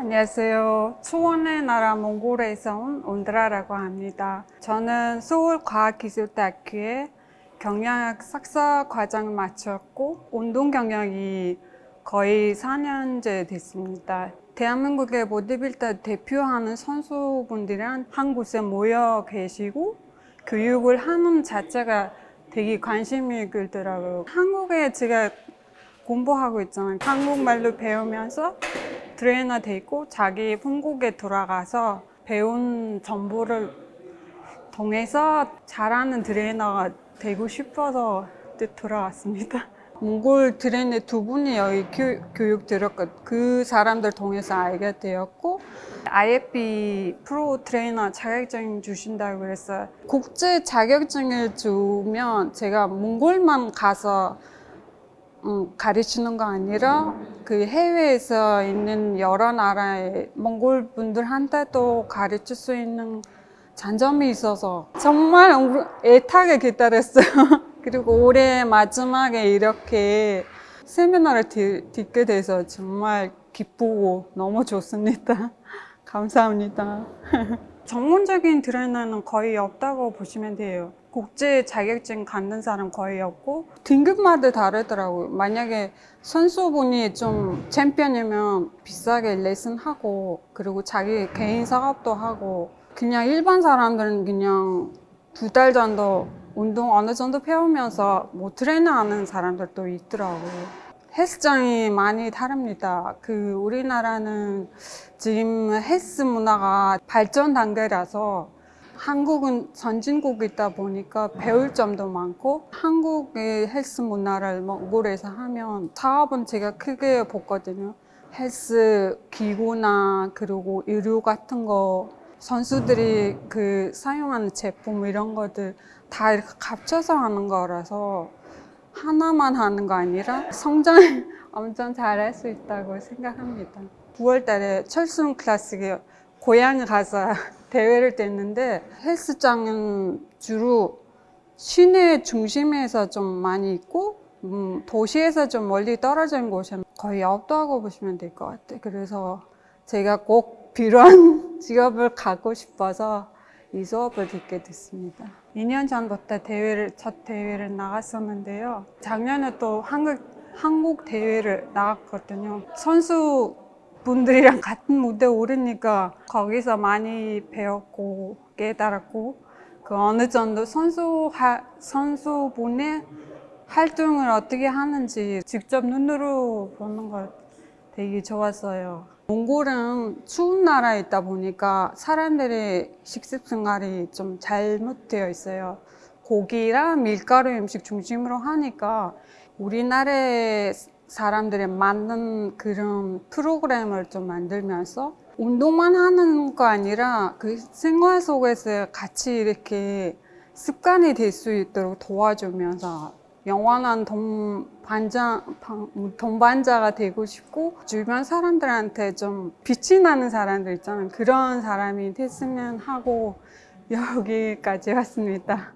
안녕하세요. 수원의 나라 몽골에서 온 온드라라고 합니다. 저는 서울과학기술대학교에 경영학 석사 과정을 마쳤고 운동 경력이 거의 4년째 됐습니다. 대한민국의 보디빌더 대표하는 선수분들이랑 한 곳에 모여 계시고 교육을 하는 자체가 되게 관심이 끌더라고요. 한국에 제가 공부하고 있잖아요. 한국말로 배우면서 트레이너 되고 자기 본국에 돌아가서 배운 정보를 통해서 잘하는 트레이너가 되고 싶어서 돌아왔습니다. 몽골 트레이너 두 분이 여기 교, 교육 들었고 그 사람들 통해서 알게 되었고 IFB 프로 트레이너 자격증 주신다고 그래서 국제 자격증을 주면 제가 몽골만 가서 음, 가르치는 거 아니라 그 해외에서 있는 여러 나라의 몽골 분들한테도 가르칠 수 있는 장점이 있어서 정말 애타게 기다렸어요. 그리고 올해 마지막에 이렇게 세미나를 듣게 돼서 정말 기쁘고 너무 좋습니다. 감사합니다. 전문적인 트레이너는 거의 없다고 보시면 돼요. 국제 자격증 갖는 사람 거의 없고 등급마다 다르더라고요. 만약에 선수분이 좀 챔피언이면 비싸게 레슨하고 그리고 자기 개인 사업도 하고 그냥 일반 사람들은 그냥 두 달 정도 운동 어느 정도 배우면서 뭐 트레이너 하는 사람들도 있더라고요. 헬스장이 많이 다릅니다. 그 우리나라는 지금 헬스 문화가 발전 단계라서 한국은 선진국이다 보니까 배울 점도 많고 한국의 헬스 문화를 몽골에서 하면 사업은 제가 크게 보거든요. 헬스 기구나 그리고 의류 같은 거 선수들이 그 사용하는 제품 이런 것들 다 이렇게 합쳐서 하는 거라서 하나만 하는 거 아니라 성장 엄청 잘 할 수 있다고 생각합니다. 9월 달에 철수는 클래식에 고향에 가서 대회를 뗐는데 헬스장은 주로 시내 중심에서 좀 많이 있고 음, 도시에서 좀 멀리 떨어진 곳은 거의 없다고 보시면 될 것 같아요. 그래서 제가 꼭 필요한 직업을 갖고 싶어서 이 수업을 듣게 됐습니다. 2년 전부터 대회를 첫 대회를 나갔었는데요. 작년에 또 한국 한국 대회를 나갔거든요. 선수 분들이랑 같은 무대 오르니까 거기서 많이 배웠고 깨달았고 그 어느 정도 선수 하, 선수분의 활동을 어떻게 하는지 직접 눈으로 보는 거 되게 좋았어요. 몽골은 추운 나라에 있다 보니까 사람들의 식습 생활이 좀 잘못되어 있어요. 고기랑 밀가루 음식 중심으로 하니까 우리나라의 사람들에 맞는 그런 프로그램을 좀 만들면서 운동만 하는 거 아니라 그 생활 속에서 같이 이렇게 습관이 될 수 있도록 도와주면서 영원한 동반자, 동반자가 되고 싶고 주변 사람들한테 좀 빛이 나는 사람들 있잖아요. 그런 사람이 됐으면 하고 여기까지 왔습니다.